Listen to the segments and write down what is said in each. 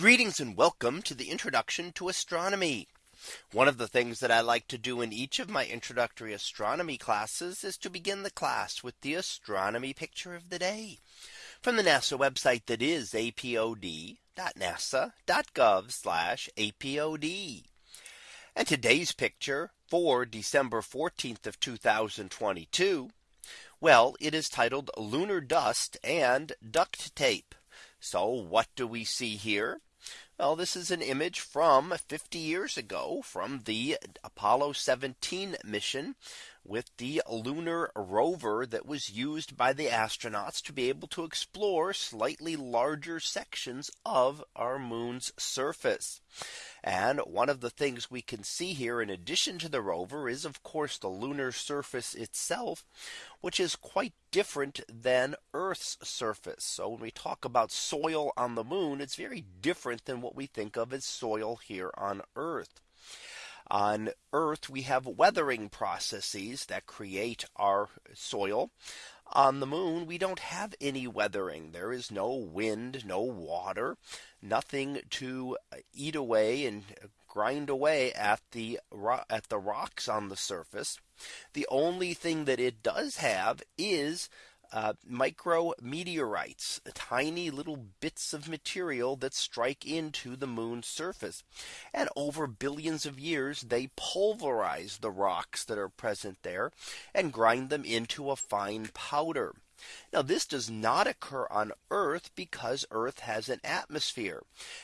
Greetings and welcome to the introduction to astronomy. One of the things that I like to do in each of my introductory astronomy classes is to begin the class with the astronomy picture of the day from the NASA website that is apod.nasa.gov apod. And today's picture for December 14th of 2022. Well, it is titled lunar dust and duct tape. So what do we see here? Well, this is an image from 50 years ago from the Apollo 17 mission with the lunar rover that was used by the astronauts to be able to explore slightly larger sections of our moon's surface. And one of the things we can see here in addition to the rover is of course the lunar surface itself, which is quite different than Earth's surface. So when we talk about soil on the moon, it's very different than what we think of as soil here on Earth. On Earth, we have weathering processes that create our soil. On the moon, we don't have any weathering. There is no wind, no water, nothing to eat away and grind away at the at the rocks on the surface. The only thing that it does have is uh, micro meteorites, tiny little bits of material that strike into the moon's surface. And over billions of years, they pulverize the rocks that are present there and grind them into a fine powder. Now this does not occur on Earth because Earth has an atmosphere.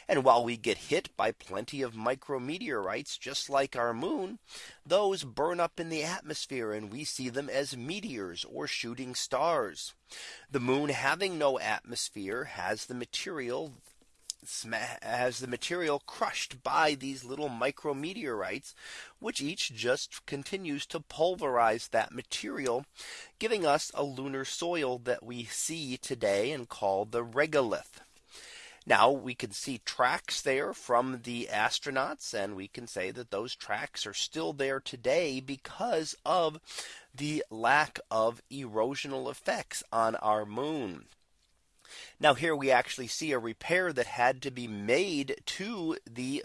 And while we get hit by plenty of micrometeorites just like our moon, those burn up in the atmosphere and we see them as meteors or shooting stars. The moon having no atmosphere has the material has the material crushed by these little micrometeorites, which each just continues to pulverize that material, giving us a lunar soil that we see today and call the regolith. Now we can see tracks there from the astronauts and we can say that those tracks are still there today because of the lack of erosional effects on our moon. Now here we actually see a repair that had to be made to the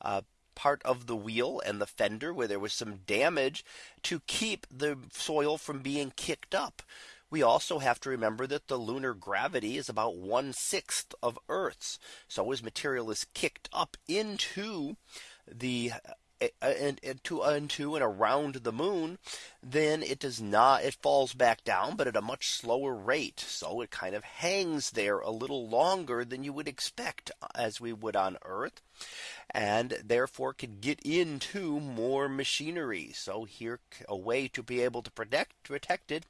uh, part of the wheel and the fender where there was some damage to keep the soil from being kicked up. We also have to remember that the lunar gravity is about one sixth of Earth's. So as material is kicked up into the and, and to and around the moon, then it does not it falls back down, but at a much slower rate. So it kind of hangs there a little longer than you would expect as we would on Earth and therefore could get into more machinery. So here a way to be able to protect protect it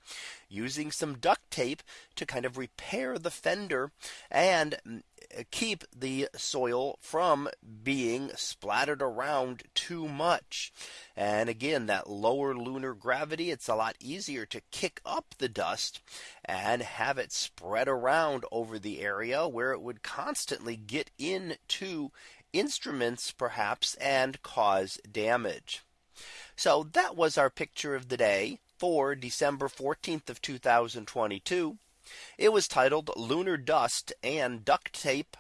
using some duct tape to kind of repair the fender and mm, keep the soil from being splattered around too much. And again, that lower lunar gravity, it's a lot easier to kick up the dust and have it spread around over the area where it would constantly get into instruments perhaps and cause damage. So that was our picture of the day for December 14th of 2022. It was titled lunar dust and duct tape.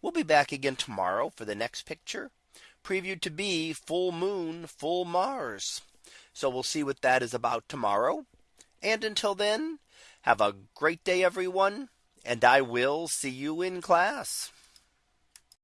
We'll be back again tomorrow for the next picture previewed to be full moon, full Mars. So we'll see what that is about tomorrow. And until then, have a great day, everyone. And I will see you in class.